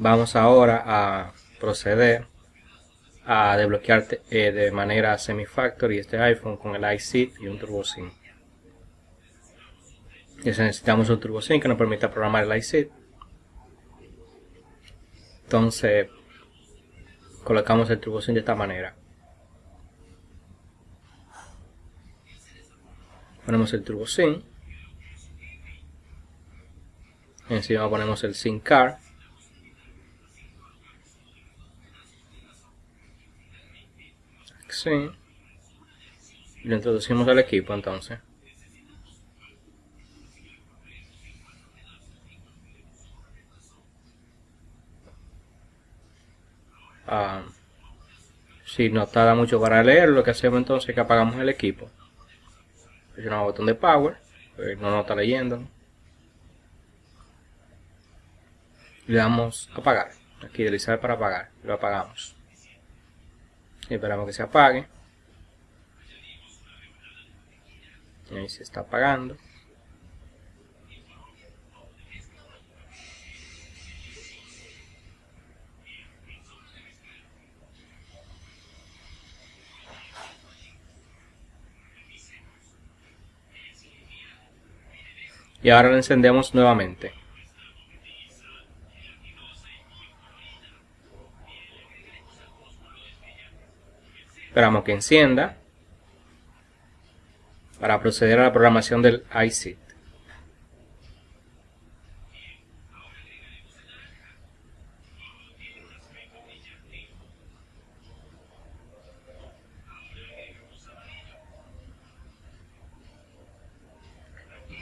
Vamos ahora a proceder a desbloquear eh, de manera semi-factory este iPhone con el iSeed y un TurboSync. necesitamos un TurboSync que nos permita programar el iSeed. Entonces, colocamos el TurboSync de esta manera. Ponemos el TurboSync. Encima ponemos el SYNC Sí. Lo introducimos al equipo entonces. Ah, si no tarda mucho para leer, lo que hacemos entonces es que apagamos el equipo. Presionamos el botón de power, pues no nos está leyendo. Le damos apagar. Aquí deslizar para apagar. Lo apagamos. Esperamos que se apague. Y ahí se está apagando. y ahora lo encendemos nuevamente esperamos que encienda para proceder a la programación del iSeed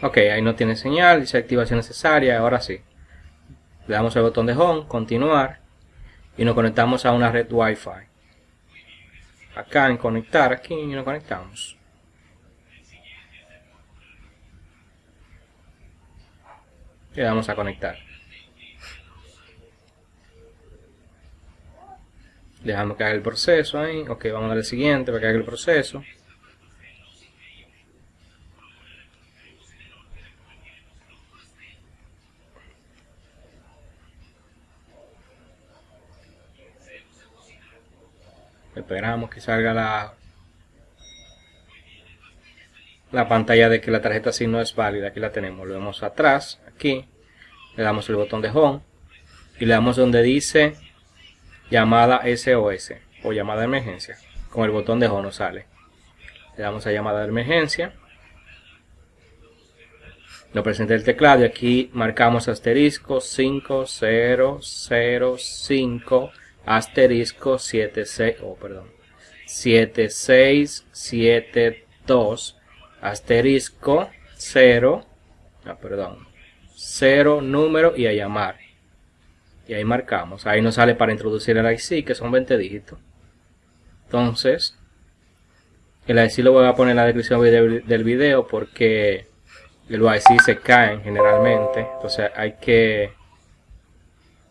Ok, ahí no tiene señal, dice activación necesaria, ahora sí. Le damos el botón de Home, continuar, y nos conectamos a una red Wi-Fi. Acá en conectar, aquí y nos conectamos. Le damos a conectar. Dejamos que haga el proceso ahí. Ok, vamos a dar el siguiente para que haga el proceso. Esperamos que salga la la pantalla de que la tarjeta SIM no es válida. Aquí la tenemos. Lo vemos atrás aquí. Le damos el botón de home y le damos donde dice llamada SOS o llamada de emergencia. Con el botón de home nos sale. Le damos a llamada de emergencia. Nos presenta el teclado y aquí marcamos asterisco 5005 asterisco 76, oh, perdón, 7672 asterisco 0, ah, perdón, 0 número y a llamar. Y ahí marcamos, ahí nos sale para introducir el IC que son 20 dígitos. Entonces, el IC lo voy a poner en la descripción del video porque el IC se caen generalmente, entonces hay que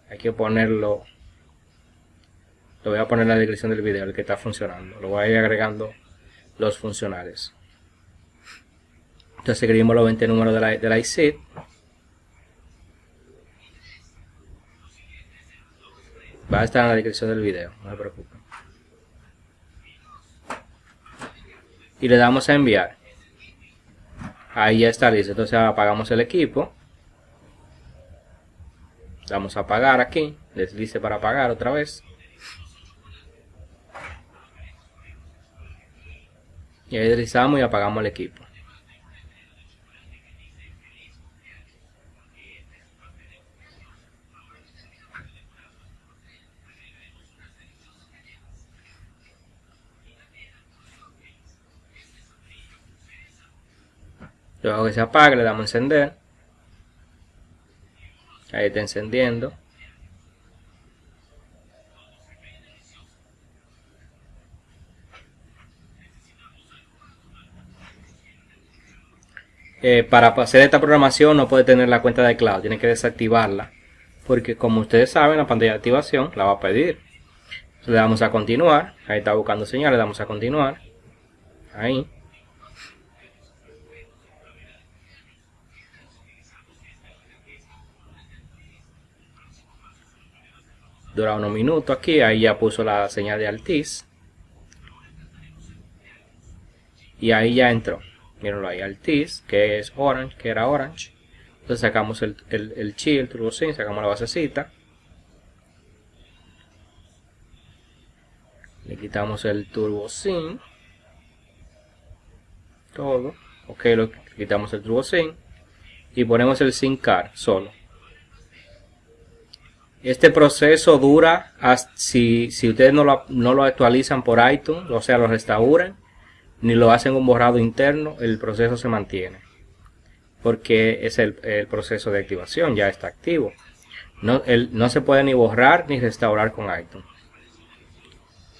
hay que ponerlo lo voy a poner en la descripción del video, el que está funcionando. Lo voy a ir agregando los funcionales. Entonces seguimos los 20 números de la, de la ICID. Va a estar en la descripción del video, no se preocupen. Y le damos a enviar. Ahí ya está listo. Entonces apagamos el equipo. Damos a apagar aquí. Deslice para apagar otra vez. Y ahí deslizamos y apagamos el equipo. Luego que se apague le damos a encender. Ahí está encendiendo Eh, para hacer esta programación no puede tener la cuenta de cloud, tiene que desactivarla. Porque como ustedes saben, la pantalla de activación la va a pedir. le damos a continuar, ahí está buscando señal, le damos a continuar. Ahí. dura unos minutos aquí, ahí ya puso la señal de Altis. Y ahí ya entró. Mírenlo ahí, Altis, que es Orange, que era Orange. Entonces sacamos el, el, el chi, el turbo sacamos la basecita. Le quitamos el turbo sin. Todo. Ok, lo quitamos el turbo. Y ponemos el sin car solo. Este proceso dura si, si ustedes no lo, no lo actualizan por iTunes, o sea, lo restauran, ni lo hacen un borrado interno, el proceso se mantiene. Porque es el, proceso de activación, ya está activo. No, no se puede ni borrar ni restaurar con iTunes.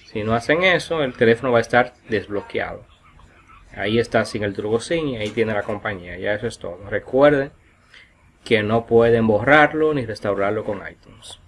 Si no hacen eso, el teléfono va a estar desbloqueado. Ahí está sin el turbo SIM y ahí tiene la compañía. Ya eso es todo. Recuerden que no pueden borrarlo ni restaurarlo con iTunes.